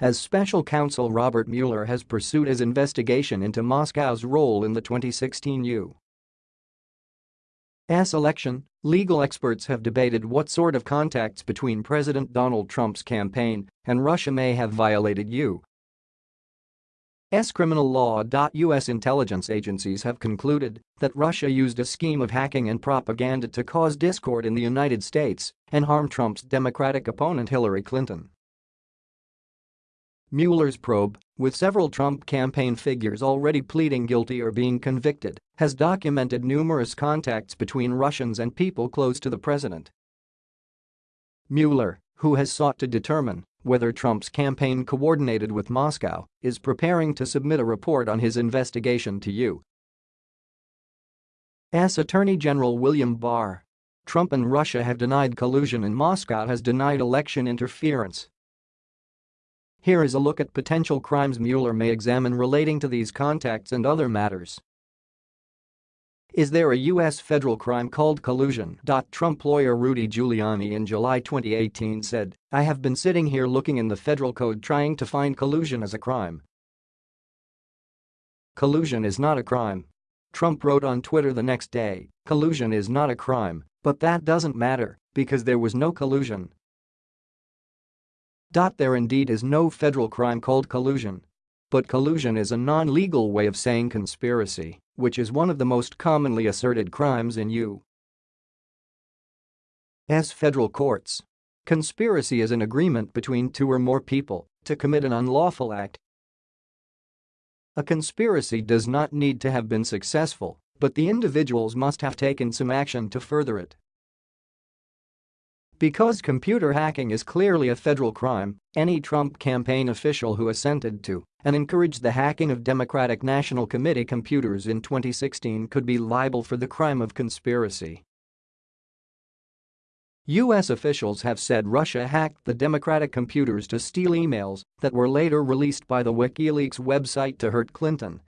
as special counsel Robert Mueller has pursued his investigation into Moscow's role in the 2016 U.S. election, legal experts have debated what sort of contacts between President Donald Trump's campaign and Russia may have violated U. S. criminal law. U.S. intelligence agencies have concluded that Russia used a scheme of hacking and propaganda to cause discord in the United States and harm Trump's Democratic opponent Hillary Clinton. Mueller's probe, with several Trump campaign figures already pleading guilty or being convicted, has documented numerous contacts between Russians and people close to the president. Mueller, who has sought to determine whether Trump's campaign coordinated with Moscow, is preparing to submit a report on his investigation to U.S. Attorney General William Barr. Trump and Russia have denied collusion and Moscow has denied election interference. Here is a look at potential crimes Mueller may examine relating to these contacts and other matters. Is there a U.S. federal crime called collusion? Trump lawyer Rudy Giuliani in July 2018 said, I have been sitting here looking in the federal code trying to find collusion as a crime. Collusion is not a crime. Trump wrote on Twitter the next day, collusion is not a crime, but that doesn't matter because there was no collusion. There indeed is no federal crime called collusion. But collusion is a non-legal way of saying conspiracy which is one of the most commonly asserted crimes in U.S. federal courts. Conspiracy is an agreement between two or more people to commit an unlawful act. A conspiracy does not need to have been successful, but the individuals must have taken some action to further it. Because computer hacking is clearly a federal crime, any Trump campaign official who assented to and encouraged the hacking of Democratic National Committee computers in 2016 could be liable for the crime of conspiracy. U.S. officials have said Russia hacked the Democratic computers to steal emails that were later released by the WikiLeaks website to hurt Clinton